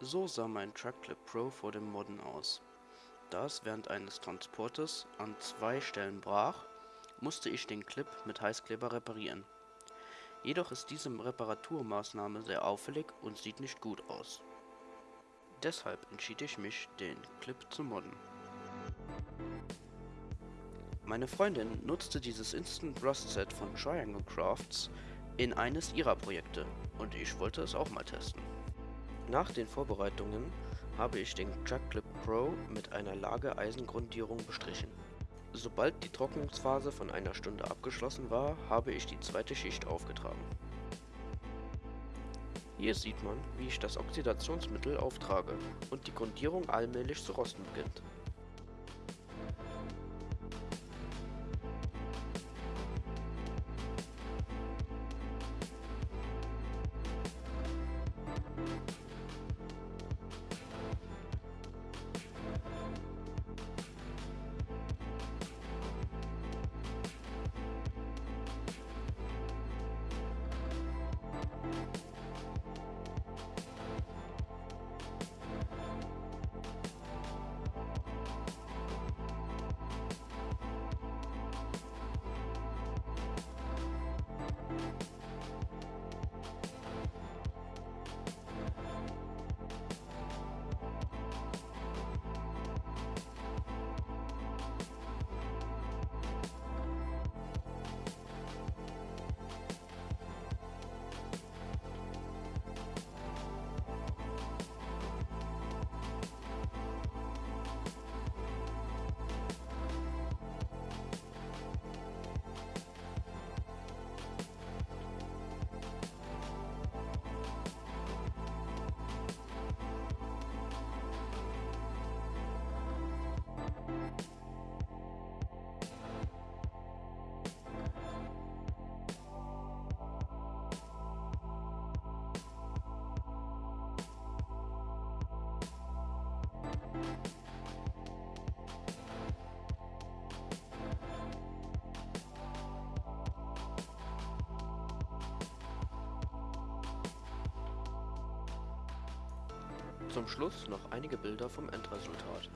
So sah mein Truckclip Pro vor dem Modden aus. Da es während eines Transportes an zwei Stellen brach, musste ich den Clip mit Heißkleber reparieren. Jedoch ist diese Reparaturmaßnahme sehr auffällig und sieht nicht gut aus. Deshalb entschied ich mich, den Clip zu modden. Meine Freundin nutzte dieses Instant Rust Set von Triangle Crafts in eines ihrer Projekte und ich wollte es auch mal testen. Nach den Vorbereitungen habe ich den Truckclip Pro mit einer Lage-Eisengrundierung bestrichen. Sobald die Trocknungsphase von einer Stunde abgeschlossen war, habe ich die zweite Schicht aufgetragen. Hier sieht man, wie ich das Oxidationsmittel auftrage und die Grundierung allmählich zu rosten beginnt. Zum Schluss noch einige Bilder vom Endresultat.